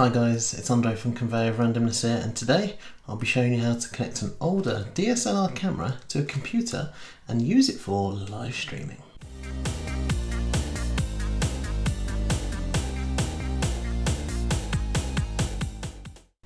Hi guys, it's Andre from Conveyor of Randomness here and today I'll be showing you how to connect an older DSLR camera to a computer and use it for live streaming.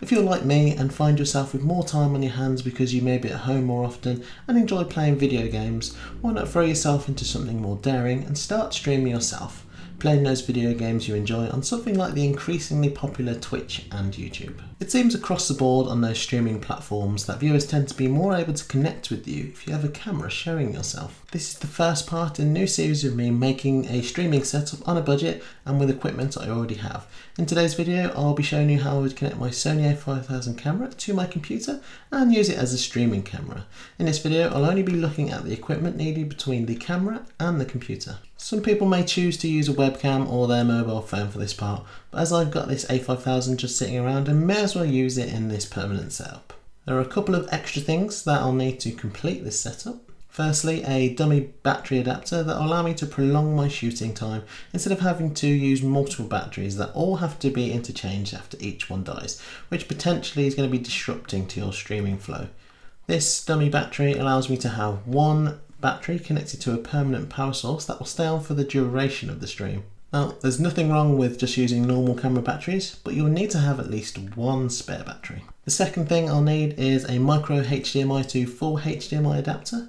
If you're like me and find yourself with more time on your hands because you may be at home more often and enjoy playing video games, why not throw yourself into something more daring and start streaming yourself playing those video games you enjoy on something like the increasingly popular Twitch and YouTube. It seems across the board on those streaming platforms that viewers tend to be more able to connect with you if you have a camera showing yourself. This is the first part in a new series of me making a streaming setup on a budget and with equipment I already have. In today's video I'll be showing you how I would connect my Sony a5000 camera to my computer and use it as a streaming camera. In this video I'll only be looking at the equipment needed between the camera and the computer. Some people may choose to use a webcam or their mobile phone for this part, but as I've got this A5000 just sitting around I may as well use it in this permanent setup. There are a couple of extra things that I'll need to complete this setup. Firstly, a dummy battery adapter that will allow me to prolong my shooting time instead of having to use multiple batteries that all have to be interchanged after each one dies, which potentially is going to be disrupting to your streaming flow. This dummy battery allows me to have one battery connected to a permanent power source that will stay on for the duration of the stream. Now, there's nothing wrong with just using normal camera batteries, but you'll need to have at least one spare battery. The second thing I'll need is a micro HDMI to full HDMI adapter.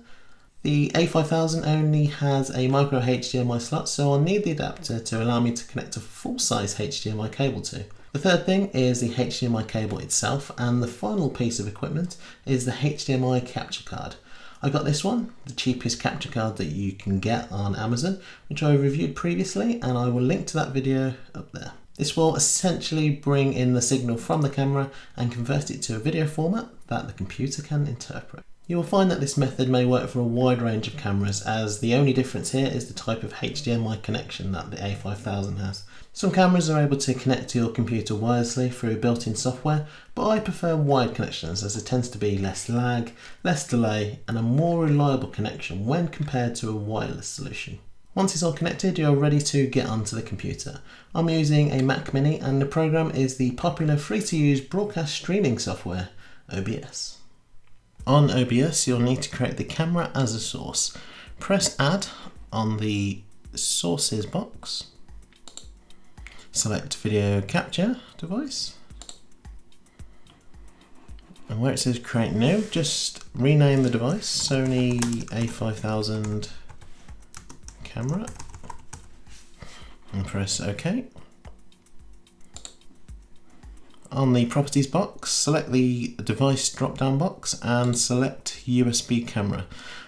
The A5000 only has a micro HDMI slot, so I'll need the adapter to allow me to connect a full-size HDMI cable to. The third thing is the HDMI cable itself, and the final piece of equipment is the HDMI capture card. I got this one, the cheapest capture card that you can get on Amazon, which I reviewed previously and I will link to that video up there. This will essentially bring in the signal from the camera and convert it to a video format that the computer can interpret. You will find that this method may work for a wide range of cameras as the only difference here is the type of HDMI connection that the A5000 has. Some cameras are able to connect to your computer wirelessly through built-in software, but I prefer wired connections as there tends to be less lag, less delay and a more reliable connection when compared to a wireless solution. Once it's all connected, you're ready to get onto the computer. I'm using a Mac Mini and the program is the popular free-to-use broadcast streaming software, OBS. On OBS, you'll need to create the camera as a source. Press Add on the Sources box. Select Video Capture Device. And where it says Create New, just rename the device Sony A5000 Camera. And press OK. On the properties box, select the device drop down box and select USB camera.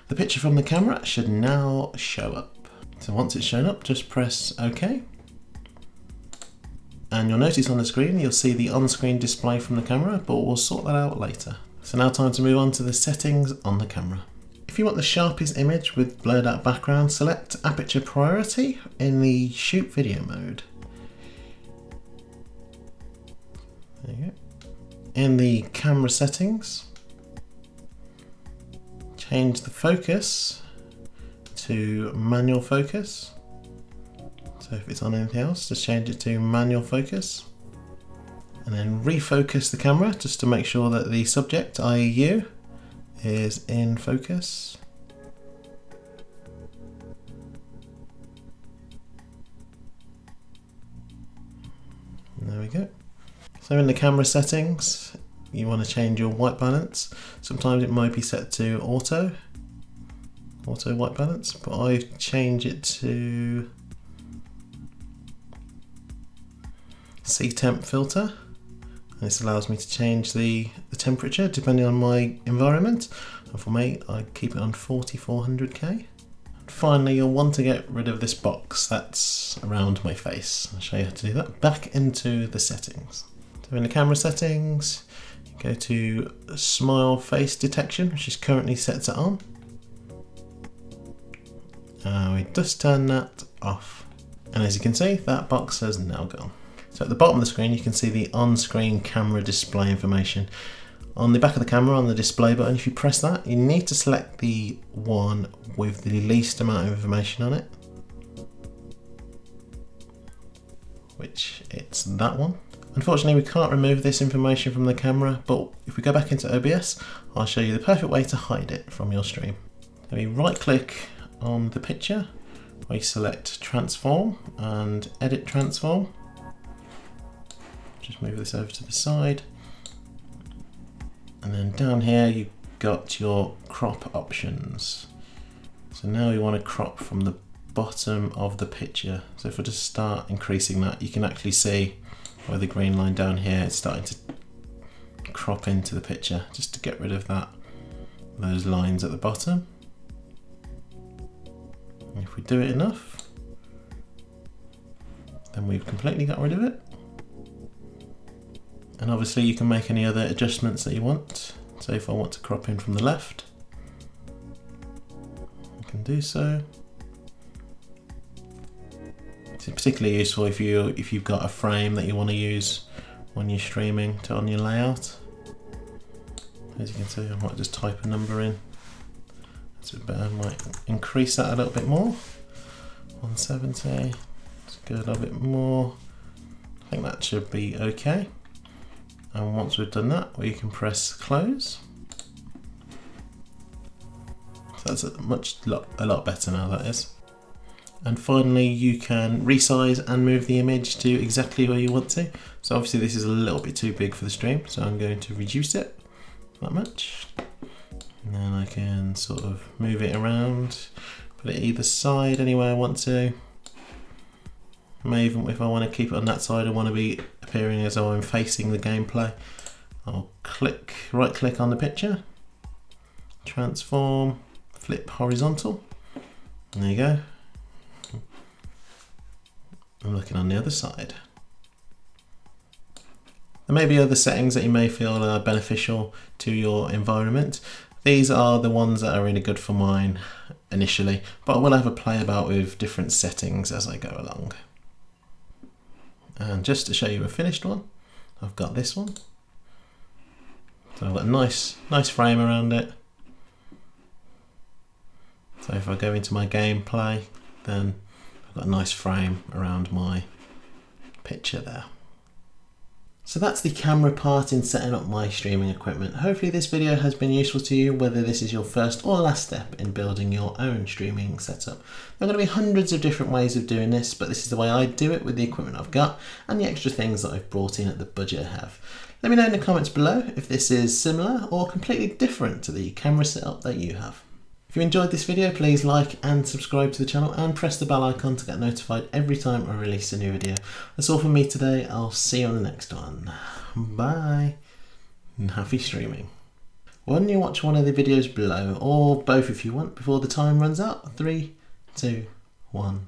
The picture from the camera should now show up. So once it's shown up, just press OK. And you'll notice on the screen, you'll see the on-screen display from the camera, but we'll sort that out later. So now time to move on to the settings on the camera. If you want the sharpest image with blurred out background, select aperture priority in the shoot video mode. There you go. In the camera settings, change the focus to manual focus. So if it's on anything else, just change it to manual focus. And then refocus the camera just to make sure that the subject, i.e. you, is in focus. There we go. So in the camera settings, you want to change your white balance. Sometimes it might be set to auto, auto white balance, but I change it to C temp filter. This allows me to change the, the temperature depending on my environment. And for me, I keep it on 4400K. Finally, you'll want to get rid of this box that's around my face. I'll show you how to do that. Back into the settings. So in the camera settings, go to smile face detection, which is currently set to on. Uh, we just turn that off. And as you can see, that box has now gone. So at the bottom of the screen, you can see the on-screen camera display information. On the back of the camera, on the display button, if you press that, you need to select the one with the least amount of information on it. Which it's that one Unfortunately we can't remove this information from the camera but if we go back into OBS I'll show you the perfect way to hide it from your stream. So we right click on the picture, we select transform and edit transform. Just move this over to the side and then down here you've got your crop options. So now we want to crop from the bottom of the picture. So if I just start increasing that, you can actually see where the green line down here is starting to crop into the picture, just to get rid of that, those lines at the bottom. And if we do it enough, then we've completely got rid of it. And obviously you can make any other adjustments that you want. So if I want to crop in from the left, I can do so. It's particularly useful if you if you've got a frame that you want to use when you're streaming to on your layout. As you can see, I might just type a number in. That's a bit better. I might increase that a little bit more. 170. Let's a little bit more. I think that should be okay and once we've done that we can press close so that's a much lot, a lot better now that is and finally you can resize and move the image to exactly where you want to. So obviously this is a little bit too big for the stream so I'm going to reduce it that much. And then I can sort of move it around put it either side anywhere I want to. Even if I want to keep it on that side I want to be appearing as though I'm facing the gameplay. I'll click, right click on the picture, transform, flip horizontal, there you go. I'm looking on the other side. There may be other settings that you may feel are beneficial to your environment. These are the ones that are really good for mine initially, but I will have a play about with different settings as I go along. And just to show you a finished one, I've got this one. So I've got a nice, nice frame around it. So if I go into my gameplay, then got a nice frame around my picture there. So that's the camera part in setting up my streaming equipment. Hopefully this video has been useful to you, whether this is your first or last step in building your own streaming setup. There are going to be hundreds of different ways of doing this, but this is the way I do it with the equipment I've got and the extra things that I've brought in at the budget I have. Let me know in the comments below if this is similar or completely different to the camera setup that you have. You enjoyed this video, please like and subscribe to the channel and press the bell icon to get notified every time I release a new video. That's all from me today. I'll see you on the next one. Bye. And happy streaming. Why don't you watch one of the videos below, or both if you want, before the time runs out? Three, two, one.